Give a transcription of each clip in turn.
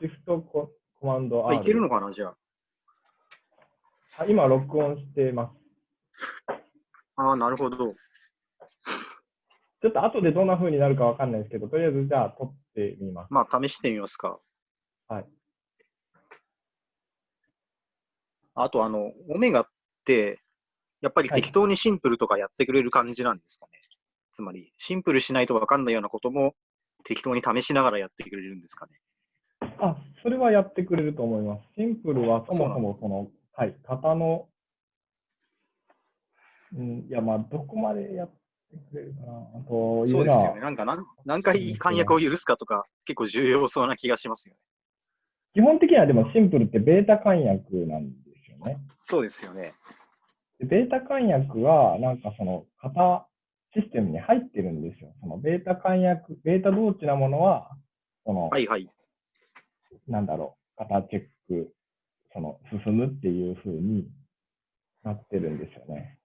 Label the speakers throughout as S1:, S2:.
S1: シフトココマンド R。
S2: あ、いけるのかな、じゃあ。
S1: あ今、録音してます。
S2: ああ、なるほど。
S1: ちょっと後でどんな風になるかわかんないですけど、とりあえずじゃあ撮ってみます。
S2: まあ、試してみますか。
S1: はい。
S2: あと、あの、オメガって、やっぱり
S1: はい
S2: 適当にシンプルとかやってくれる感じなんですかね。つまり、シンプルしないとわかんないようなことも適当に試しながらやってくれるんですかね。
S1: あ、それはやってくれると思います。シンプルはそもそもその、はい、型の、うん、いや、まあ、どこまでやってくれるかな。あと、
S2: そうですよね。なんか何何回簡約を許すかとか、結構重要そうな気がしますよね。
S1: 基本的にはでもシンプルってベータ簡約なんですよね。
S2: そうですよね。
S1: でベータ簡約は、なんかその型システムに入ってるんですよ。そのベータ簡約、ベータ同値なものは、その、
S2: はいはい。
S1: なんだろう、型チェック、その、進むっていう風になってるんですよね。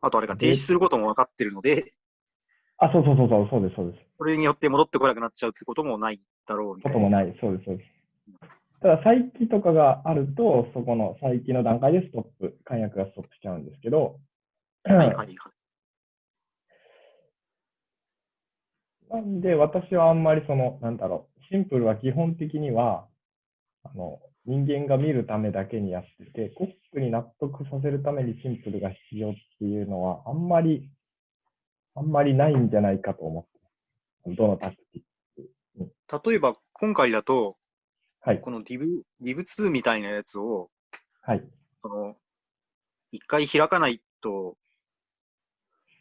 S2: あとあれが停止することも分かってるので、
S1: あ、そうそうそうそう、そうです、そうです。
S2: それによって戻ってこなくなっちゃうってこともないだろうみたいな。
S1: こともない、そうです、そうです。ただ、再起とかがあると、そこの再起の段階でストップ、簡約がストップしちゃうんですけど、
S2: はいはいはい。
S1: なんで、私はあんまりその、なんだろう、シンプルは基本的には、あの、人間が見るためだけにやってて、コックに納得させるためにシンプルが必要っていうのは、あんまり、あんまりないんじゃないかと思ってます。どのタクティック。
S2: 例えば、今回だと、
S1: はい、
S2: この div、div2 みたいなやつを、
S1: はい。
S2: その、一回開かないと、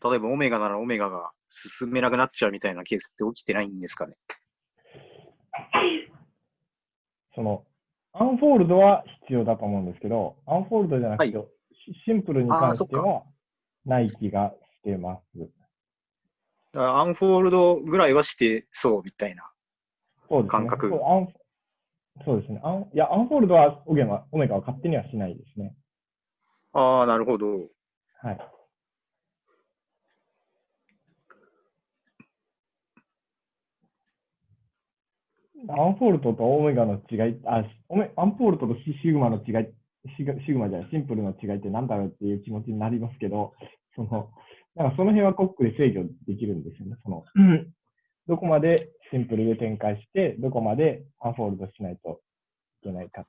S2: 例えば omega なら omega が進めなくなっちゃうみたいなケースって起きてないんですかね？
S1: その、 unfold は必要だと思うんですけど、 unfold じゃなくて、
S2: は
S1: シ simpl に関してはない気がしてます。
S2: だから unfold ぐらいはしてそうみたいな。
S1: そうですね。
S2: 感覚
S1: そうですね。アンいや、 unfold は omega は勝手にはしないですね。
S2: ああ、なるほど。
S1: はい。 unfold と omega の違い、あ、オメ unfold とシシグマの違い、シグシグマじゃない、 simpl の違いって何だろうっていう気持ちになりますけど、その、なんかその辺はコックで制御できるんですよね。その、どこまで simpl で展開して、どこまで unfold しないといけないか。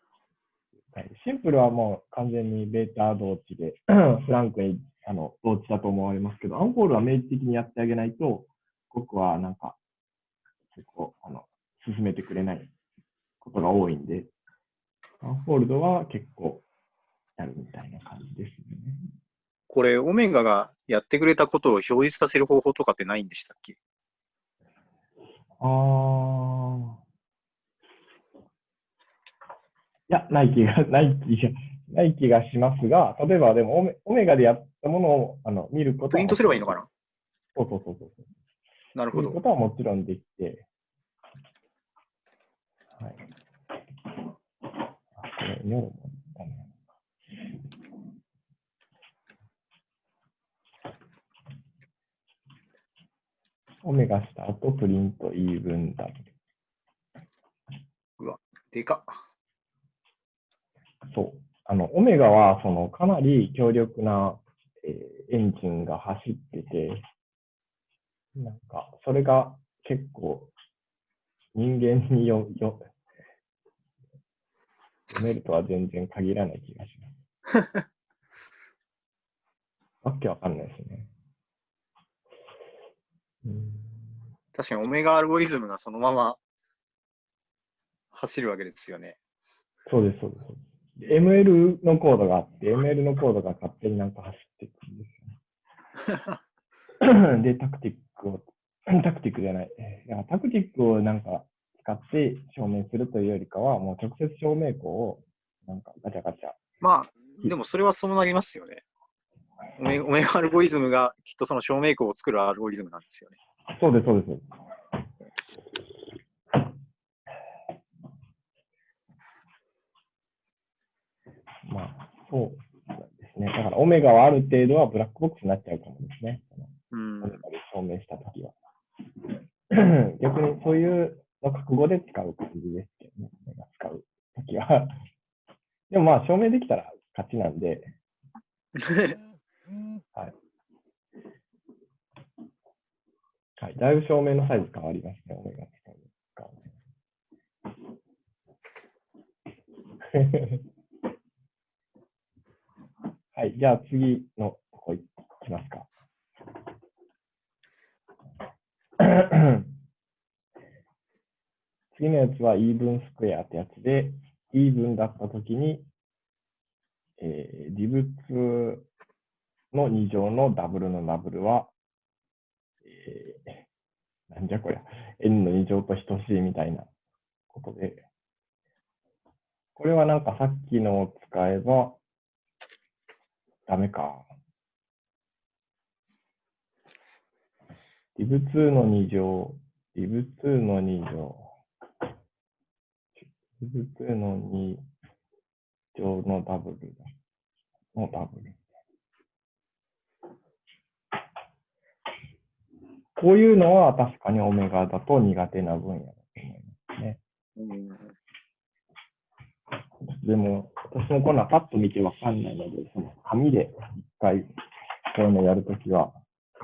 S1: はい simpl はもう完全にベータ同値で、フランクにあの同値だと思われますけど、 unfold は明示的にやってあげないと、コックはなんか、結構、あの、進めてくれないことが多いんで、 unfold は結構やるみたいな感じですね。
S2: これ、 omega がやってくれたことを表示させる方法とかってないんでしたっけ？
S1: あー。いや、ない気が、ない気が、ない気がしますが、例えばでもオメ、オメガでやったものをあの見ることは
S2: プリントすればいいのかな？
S1: そうそうそうそう。
S2: なるほど。
S1: 見ることはもちろんできて、はい。あ、これ、ニョロもダメなのか。オメガした後、プリントイーブンダブル。
S2: でかっ。
S1: そう。あの、オメガは、その、かなり強力な、えーエンジンが走ってて、なんか、それが結構、人間によ、よ、読めるとは全然限らない気がします。わけわかんないですね。うん
S2: 確かにオメガアルゴリズムがそのまま走るわけですよね。
S1: そうです、そうです。そうです ML のコードがあって、ML のコードが勝手になんか走っていくんですよね。で、タクティックを、タクティックじゃない。えーいやタクティックをなんか使って証明するというよりかは、もう直接証明項をなんかガチャガチャ。
S2: まあ、でもそれはそうなりますよね。オメオメガアルゴリズムがきっとその証明項を作るアルゴリズムなんですよね。
S1: そうです、そうです。まあ、そうですね。だから、オメガはある程度はブラックボックスになっちゃうかもですね。
S2: うん
S1: 証明したときは。逆にそういうの覚悟で使う感じですけどね、使うときは。でもまあ、証明できたら勝ちなんで、はい、だいぶ照明のサイズ変わりますね、オメガ使う。はい、じゃあ次のとこいきますか。次のやつはイーブンスクエアってやつで、イーブンだったときに、えー、リブ2の2乗のダブルのダブルは、えー、なんじゃこりゃ、n の2乗と等しいみたいなことで、これはなんかさっきのを使えば、ダメか。リブ2の2乗、リブ2の2乗、リブ2の2乗のダブルだ。のダブル。こういうのは確かにオメガだと苦手な分野だと思いますね。
S2: うん
S1: でも、私もこんなパッと見てわかんないので、その紙で一回こういうのやるときは、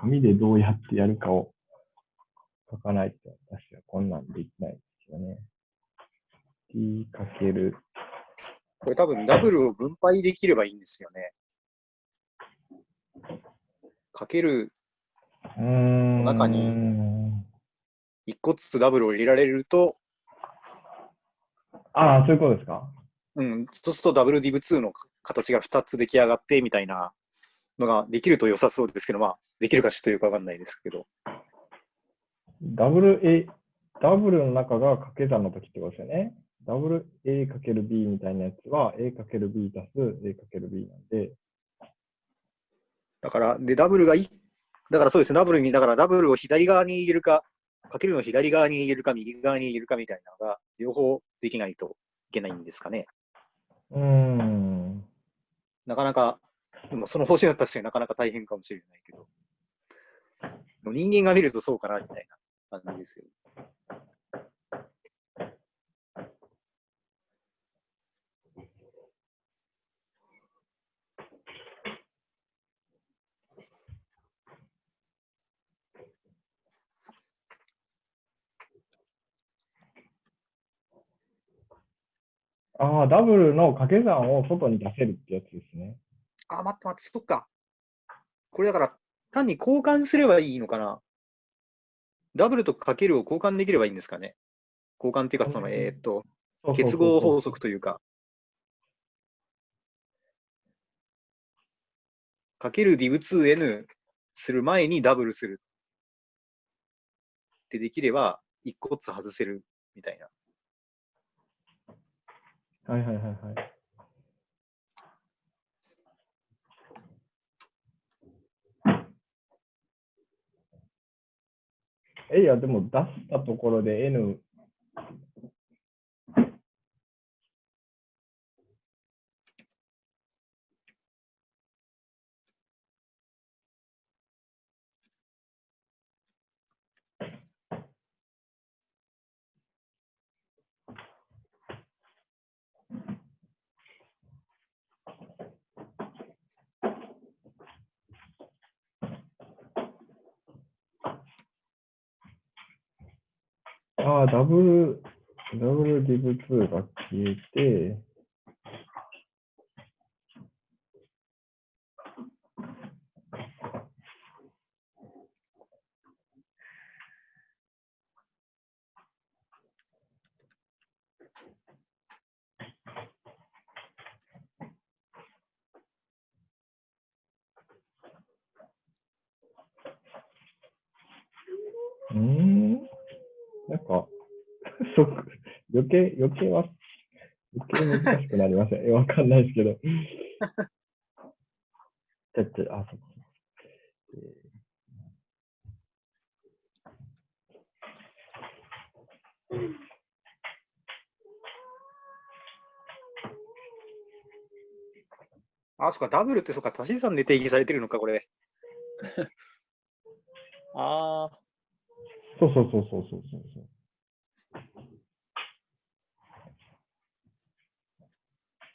S1: 紙でどうやってやるかを書かないと、私はこんなんできないですよね。t かける、
S2: これ多分ダブルを分配できればいいんですよね。かける。中に1個ずつダブルを入れられると、
S1: ああ、そういうことですか？
S2: うん、そうするとダブルディブ2の形が2つ出来上がってみたいなのができると良さそうですけど、まあ、できるかちょっとよくわかんないですけど。
S1: ダブル A、ダブルの中が掛け算の時ってことですよね。ダブル A かける B みたいなやつは A かける B 足す A かける B なんで、
S2: だから、で、ダブルがい、だからそうですね、ダブルに、だからダブルを左側に入れるか、かけるのを左側に入れるか、右側に入れるかみたいなのが、両方できないといけないんですかね。
S1: うーん。
S2: なかなか、でもその方針は確かになかなか大変かもしれないけど。人間が見るとそうかな、みたいな感じですよ。
S1: ああ、ダブルの掛け算を外に出せるってやつですね。
S2: あ、待って待って、そっか。これだから、単に交換すればいいのかな？ダブルとかけるを交換できればいいんですかね？交換っていうか、その、
S1: うん
S2: えーっと、結合法則というか。かける div2n する前にダブルする。ってできれば、一個ずつ外せるみたいな。
S1: はいはいはいはい。え、いや、でも出したところで N、ああ、ダブル、ダブルディブ2が消えて、うーんなんか、そっ余計、余計は、余計難しくなりません。え わかんないですけど。だって、あ、そっか。えー
S2: あ、そっか、ダブルってそっか、足し算で定義されてるのか、これ。ああ、
S1: そうそうそうそうそうそうそう。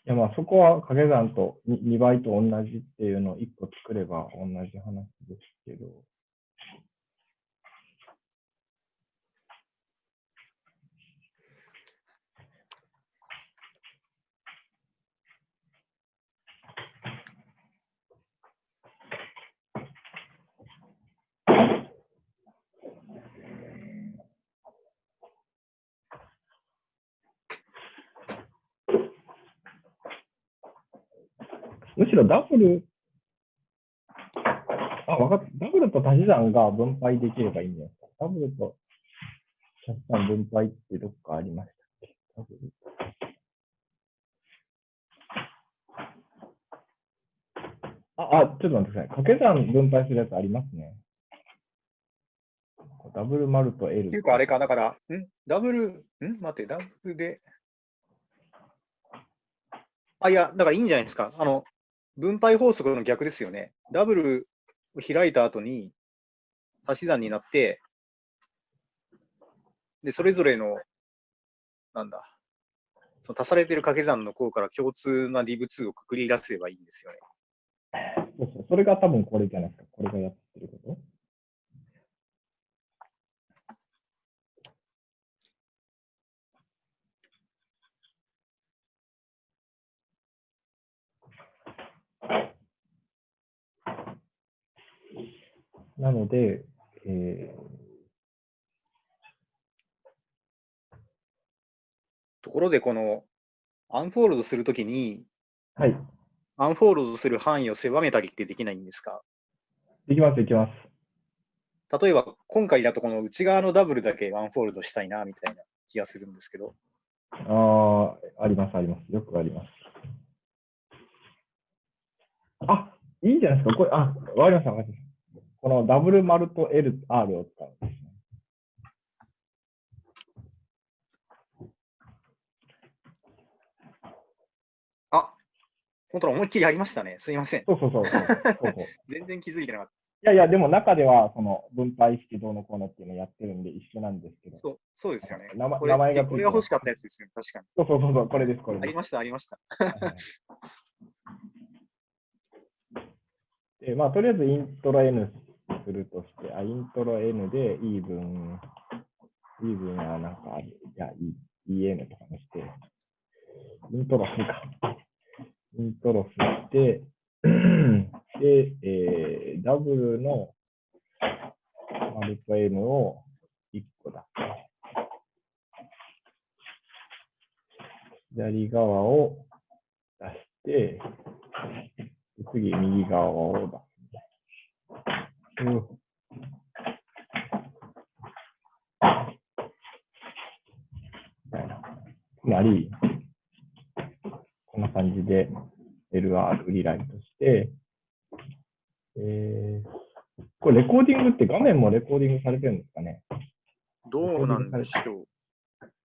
S1: や、まあそこは掛け算と 2, 2倍と同じっていうのを1個作れば同じ話ですけど。むしろダブル、あ、わかった。ダブルと足し算が分配できればいいんじゃないですか。ダブルと足し算分配ってどっかありましたっけダブルあ、あ、ちょっと待ってください。掛け算分配するやつありますね。ダブル丸と L。
S2: っていうか、あれか、だから、ん？ダブル、ん？待って、ダブルで。あ、いや、だからいいんじゃないですか。あの、分配法則の逆ですよね。ダブルを開いた後に足し算になって、で、それぞれの、なんだ、その足されてる掛け算の項から共通な div2 をくくり出せばいいんですよね。
S1: そうそう。それが多分これじゃないですか。これがやってること。なので、え
S2: ところで、この unfold するときに、
S1: ーはい。
S2: unfold する範囲を狭めたりってできないんですか？
S1: できます、できます。
S2: 例えば、今回だとこの内側のダブルだけ unfold したいな、みたいな気がするんですけど。
S1: ああ、あります、あります。よくあります。あ、いいんじゃないですか？これ、あ、わかりました、わかりました。このダブル丸と L、R を使うんですね。
S2: あ、本当だ、思いっきりありましたね。すいません。
S1: そうそうそうそう。そうそう
S2: 全然気づいてなかっ
S1: いやいや、でも中では、その分配式どうのこうのっていうのをやってるんで一緒なんですけど。
S2: た。そうそうですよね。
S1: 名前が
S2: これが欲しかったやつですよね。確かに。
S1: そうそうそうそう、これです、これです。
S2: ありました、ありました。
S1: はいで、まあ、とりあえずイントロ N するとして、あ、イントロ N でイーブン、イーブンはなんかある、じゃあ E- EN とかにして、 intro するか。 intro して、で、えー、ダブルの丸と N を1個だけ。左側を出して、次、右側を出す。うんみたいな。つまり、こんな感じで LR リライトして、えーこれレコーディングって画面もレコーディングされてるんですかね？
S2: どうなんでしょう。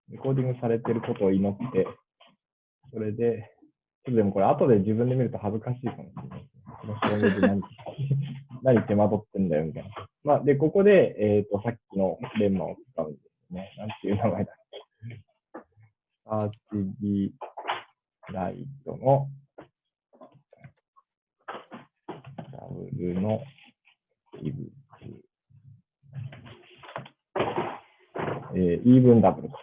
S1: レコーディングされてることを祈って、それで、ちょっとでもこれ後で自分で見ると恥ずかしいかもしれないこの証明で何、何手間取ってんだよみたいな。まあ、で、ここで、えっ、と、さっきのレンマを使うんですね。なんていう名前だっけ。アーチギライトのダブルのイブえー、イーブンダブルか。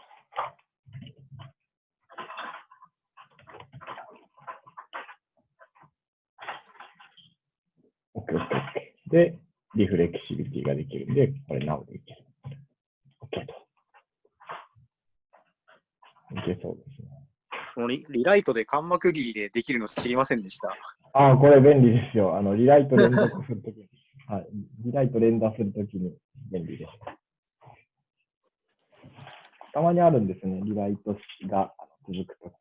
S1: オッケーオッケーオッケー。で、リフレキシビティができるんで、これ Now でいける。オッケーと。いけそうですね。
S2: このリリライトで間膜切りでできるの知りませんでした。
S1: ああ、これ便利ですよ。あの、リライト連続するときに。はい。リライト連打するときに便利です。たまにあるんですね。リライト式が続くと。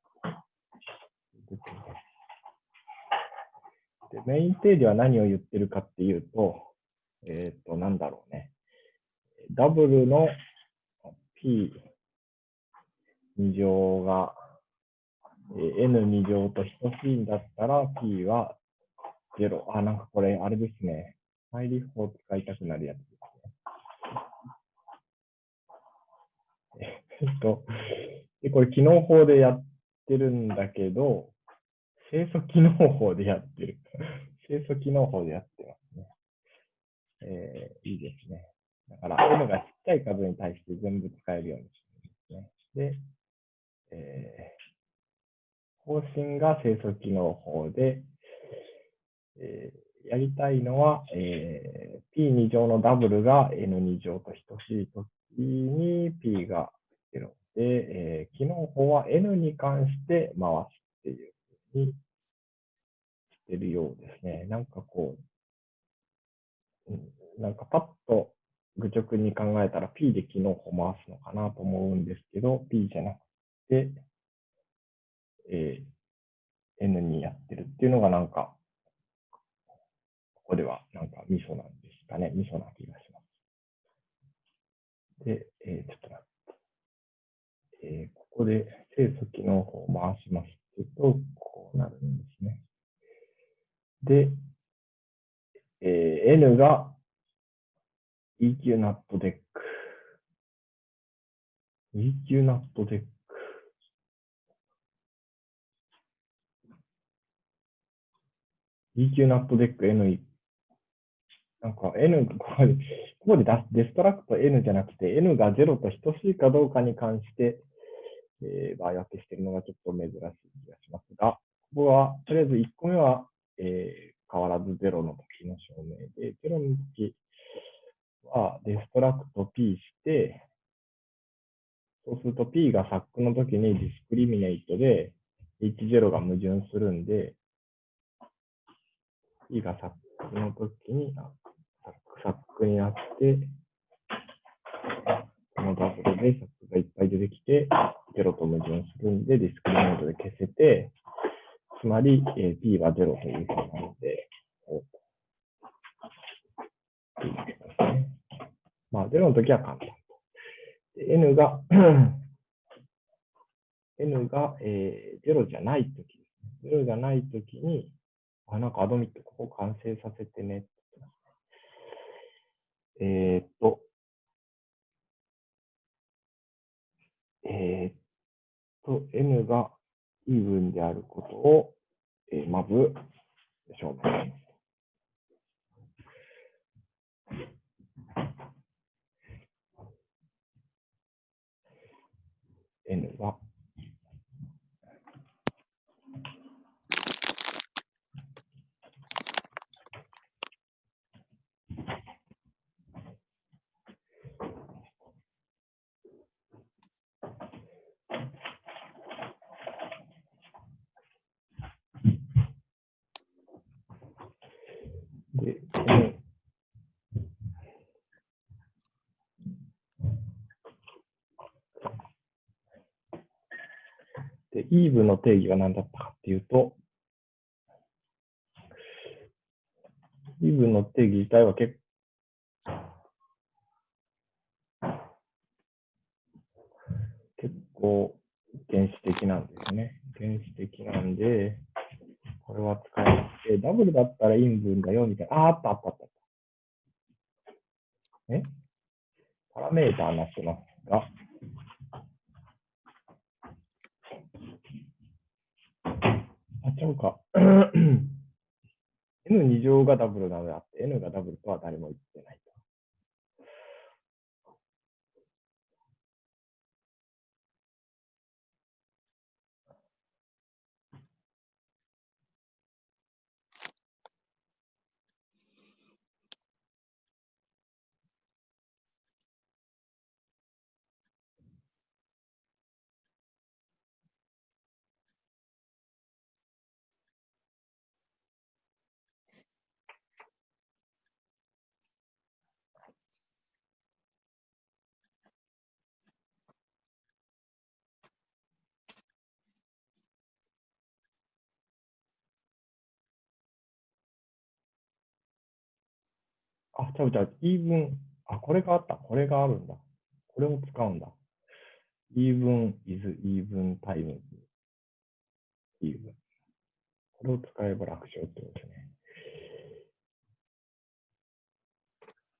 S1: でメイン定理は何を言ってるかっていうと、えっ、と、なんだろうね。ダブルの P 2乗がえ N2 乗と等しいんだったら P は0。あ、なんかこれ、あれですね。マイリフを使いたくなるやつですね。えっと、でこれ、機能法でやってるんだけど、清楚機能法でやってる。清楚機能法でやってます。えー、いいですね。だから、N がちっちゃい数に対して全部使えるようにしてるんですね。で、えー、方針が清楚機能法で、えー、やりたいのは、えー、P2 乗のダブルが N2 乗と等しいときに P が0で、えー、機能法は N に関して回すっていうふうにしてるようですね。なんかこう、なんかパッと愚直に考えたら P で機能法回すのかなと思うんですけど、P じゃなくて、えー、N にやってるっていうのがなんか、ここではなんかミソなんですかね。ミソな気がします。で、えー、ちょっと待って。えー、ここで清楚機能を回しますと、こうなるんですね。で、えー、N が EQ ナットデック。EQ ナットデック。 eq nat dec N なんか N、ここで、ここでデストラクト N じゃなくて N が0と等しいかどうかに関して、えー、場合分けしているのがちょっと珍しい気がしますが、ここは、とりあえず1個目は、えー、変わらず0の時の証明で、0の時はデストラクト P して、そうすると P がサックの時にディスクリミネイトで H0 が矛盾するんで、P がサックの時にサックサックになって、このダブルでサックがいっぱい出てきて、0と矛盾するんで、ディスクリミネイトで消せて、つまり、えー、P は0というふうなので、まあ、0の時は簡単。n が n が、えー、0じゃない時ですね。0じゃない時に、あ、なんかアドミットここ完成させてね。えー、っと、えー、っと、n がイーブンであることを、えー、まず証明します。N は、で、イーブの定義は何だったかっていうと、イーブの定義自体は結結構原始的なんですね。原始的なんで、これは使えなくて、ダブルだったらイン分だよみたいな。あ、あったあったあった。え？パラメーターになってますが、あ、ちゃうか。N2 乗がダブルなのであって、N がダブルとは誰も言ってない。あ、ちゃうちゃう、イーブン、あ、これがあった。これがあるんだ。これを使うんだ。even is even times even。これを使えば楽勝ってことですね。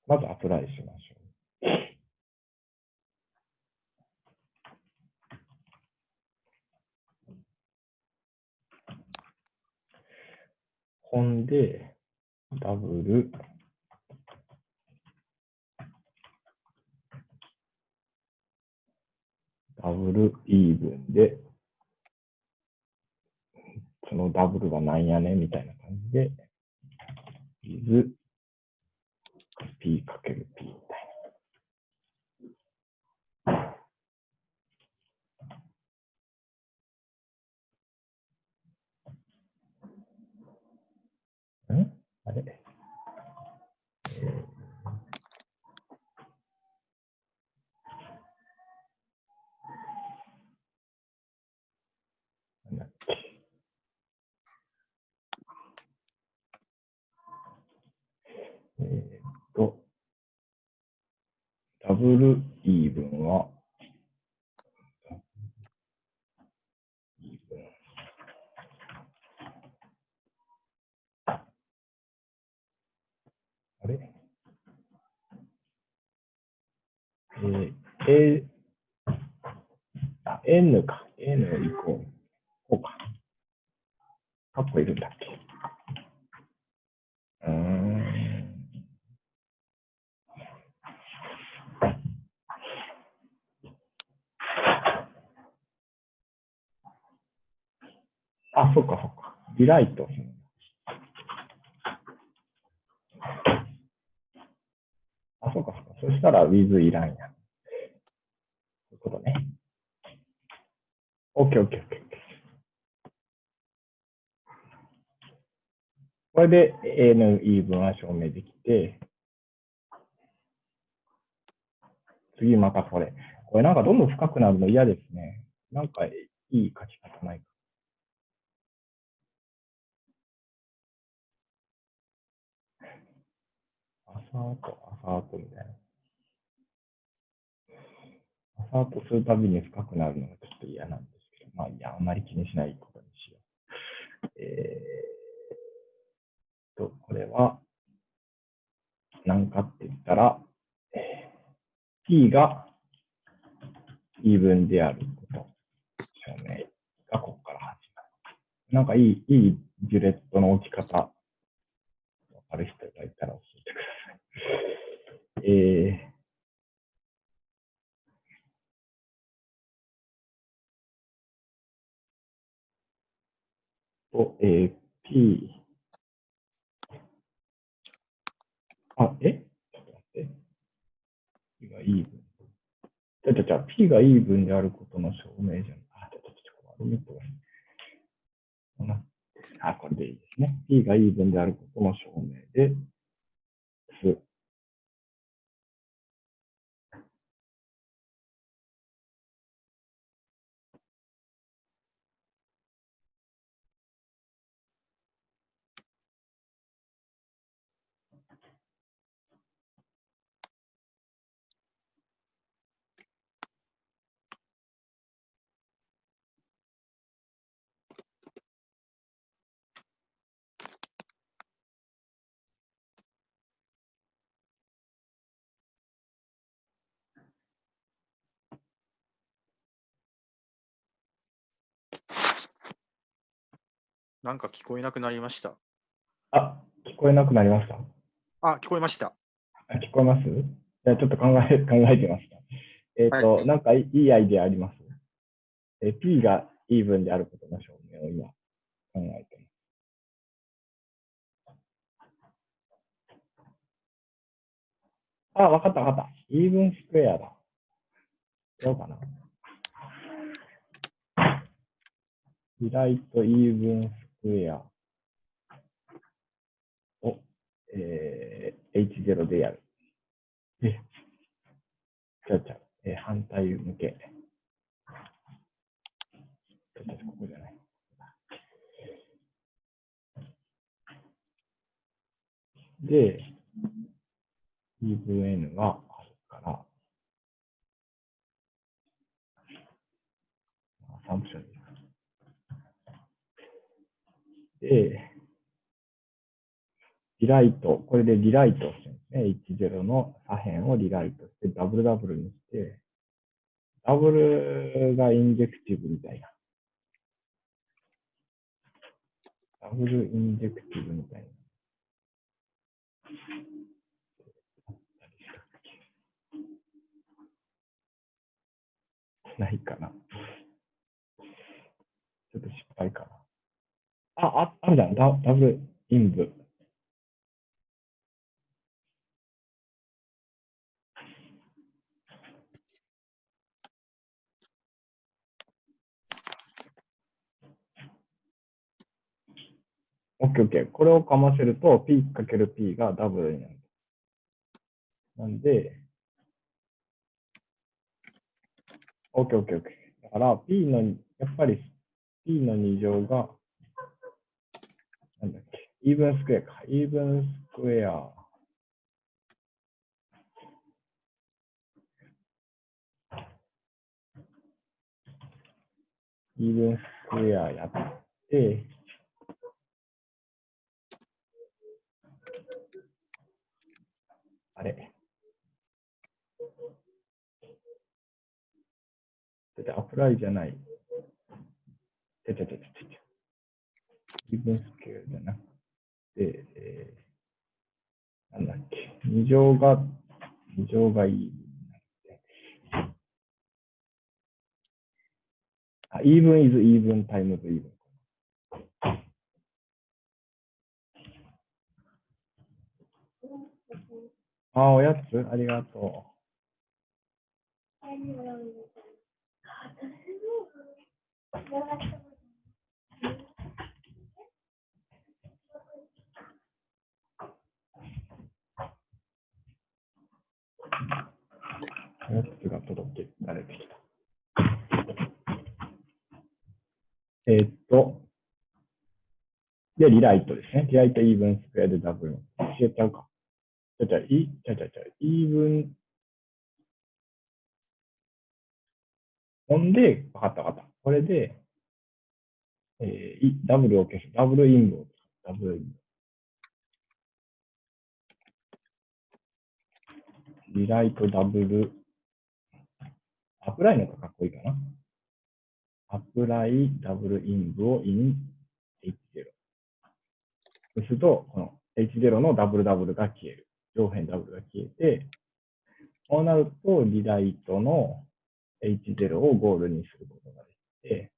S1: まずアプライしましょう。込んで、ダブル、ダブルイーブンで、そのダブルがなんやねみたいな感じで、is p かける p みたいな。んあれ、えーなんだっけえーっと、ダブルイーブンは、あれ？えー、A、あ、N か。N イコール、こうか。カッコいるんだっけうーん。あ、そっかそっか。リライト。あ、そうかそうか。そしたら with いらんや。そういうことね。OK, OK, OK. OK これで A の言い分は証明できて、次またこれ。これなんかどんどん深くなるの嫌ですね。なんかいい書き方ないか。朝と朝とみたいな。朝とするたびに深くなるのがちょっと嫌なんですけど、まあいや、あんまり気にしないことにしよう。えー、と、これは、何かって言ったら、えーがイーブンであること、証明がここから始まる。なんかいい、いいジュレットの置き方、わかる人がいたら教えてください。えーと、えー P、あ、え？ちょっと待って。P がイーブン。じゃじゃじゃ P がイーブンであることの証明じゃん。あ、ちょっとちょっと、悪いとこなあ、これでいいですね。P がイーブンであることの証明で、す。
S2: なんか聞こえなくなりました。
S1: あ、聞こえなくなりました
S2: あ、聞こえました。
S1: あ聞こえます？じゃあちょっと考え、考えてました。えっ、と、
S2: はい
S1: なんかいいアイデアあります？えー P がイーブンであることの証明を今考えてます。あ、わかったわかった。イーブンスクエアだ。どうかな？リライトイーブンスクエアを、えー H0 でやる。え、ちゃうちゃう。えー反対向け。ちょっとここじゃない。で、E 分 N があるから、assumption にで、 rewrite、これで rewrite してですね。10の左辺を rewrite して、 double double にして、ダブルが injective みたいな。 double injective みたいな。ないかな。ちょっと失敗かな。あ、あ、あるじゃん。ダダブルインブ。オッケーオッケー。これをかませると P かける P がダブルになる。なんで、オッケーオッケーオッケー。だから P の、やっぱり P の2乗が、イーブンスクエアか。イーブンスクエア。イーブンスクエアやって、あれ。だって apply じゃない。ちゃちゃちゃちゃちゃ。 even square じゃなくて、えー、なんだっけ。二乗が、二乗がいい。あ、 even is even times even。あ、おやつありがとう。やつが届けられてきた。えーっと、で、リライトですね。リライトイーブンスクエアでダブル。教えちゃうか。じゃじゃ、い、じゃじゃじゃ、イーブン。ほんで、わかったわかった。これで、えー、いダブルを消す。ダブルインブを使う。ダブルインブ。リライトダブル。アプライの方がかっこいいかな。アプライダブルインブをイン H0。そうすると、この H0 のダブルダブルが消える。上辺ダブルが消えて、こうなると、リライトの H0 をゴールにすることができて、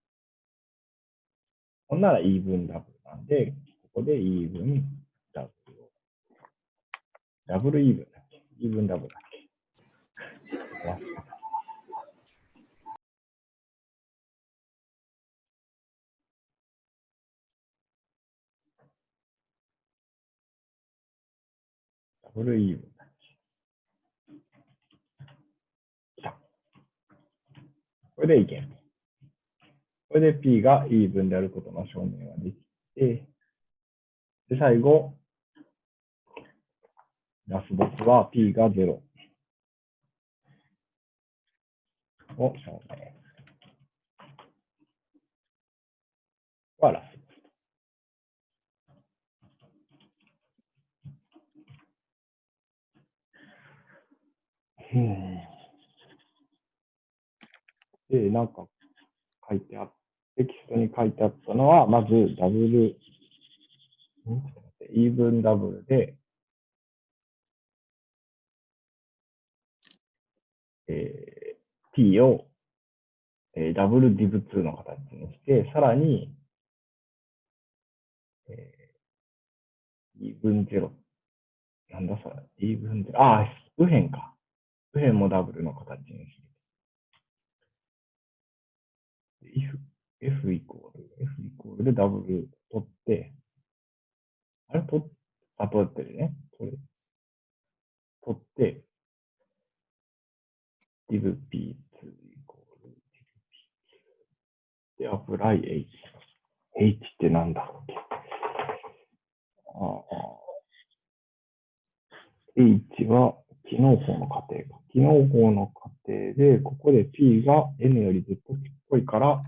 S1: ほんならイーブンダブルなんで、ここでイーブンダブルを。ダブルイーブンだっけ？イーブンダブルだっけ？忘れたダブルイーブンだっけ来た。これでいけん。これで P がイーブンであることの証明ができて、で、最後、ラスボスは P が0を証明。はラスボス。うんで、なんか書いてあテキストに書いてあったのは、まずダブル、んちょっと待ってイーブンダブルで、えー、t を、えー、ダブルディブ2の形にして、さらに、えー、イーブンゼロ。なんだそれ、イーブンゼロ。ああ、右辺か。右辺もダブルの形にする。if F イコール、F イコールでダブル取って、あれ取っ、あ、取ってるね。取る。取って、div p2 イコール div p2 で、apply h。h ってなんだっけああ h は機能法の過程か。機能法の過程で、ここで p が n よりずっとちっこいから、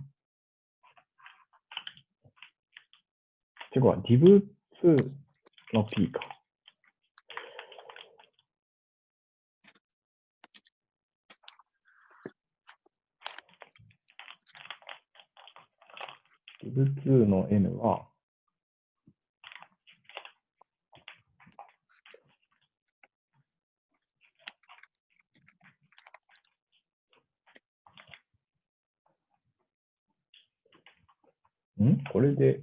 S1: てか、div2 の p か。div2 の n は、ん？これで、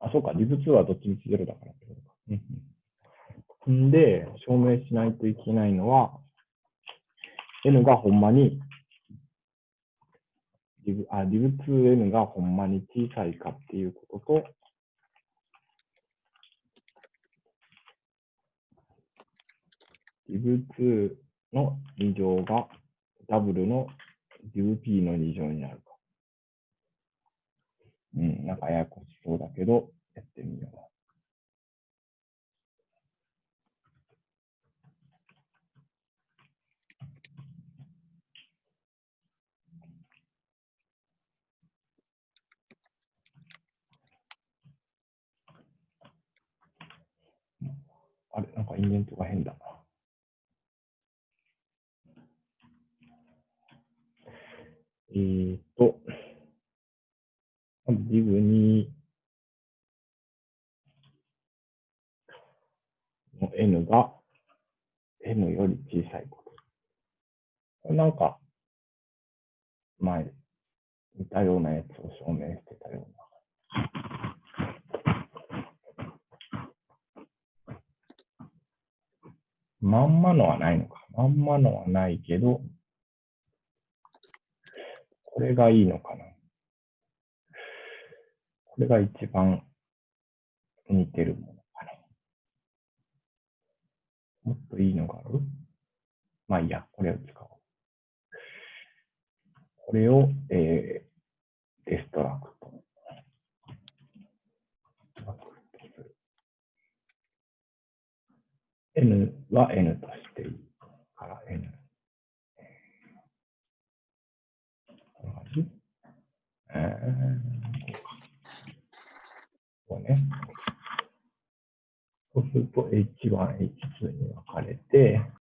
S1: あ、そうか、リブ2はどっちみちゼロだからってことか。うんで、証明しないといけないのは、N がほんまに、リブ、あ、リブ 2N がほんまに小さいかっていうことと、リブ2の2乗がダブルのリブ P の2乗になるか。うん、なんかややこしそうだけど、やってみよう。あれ、なんかインデントが変だな。えーっと、まずリブにの n が n より小さいこと。これなんか、前、似たようなやつを証明してたような。まんまのはないのか。まんまのはないけど、れがいいのかな。これが一番似てるものかな。もっといいのがある？まあいいや、これを使おう。これを、えー、 destruct。n は n としていいから n。こんな感じえー、こうね。そうすると H1、H2 に分かれて、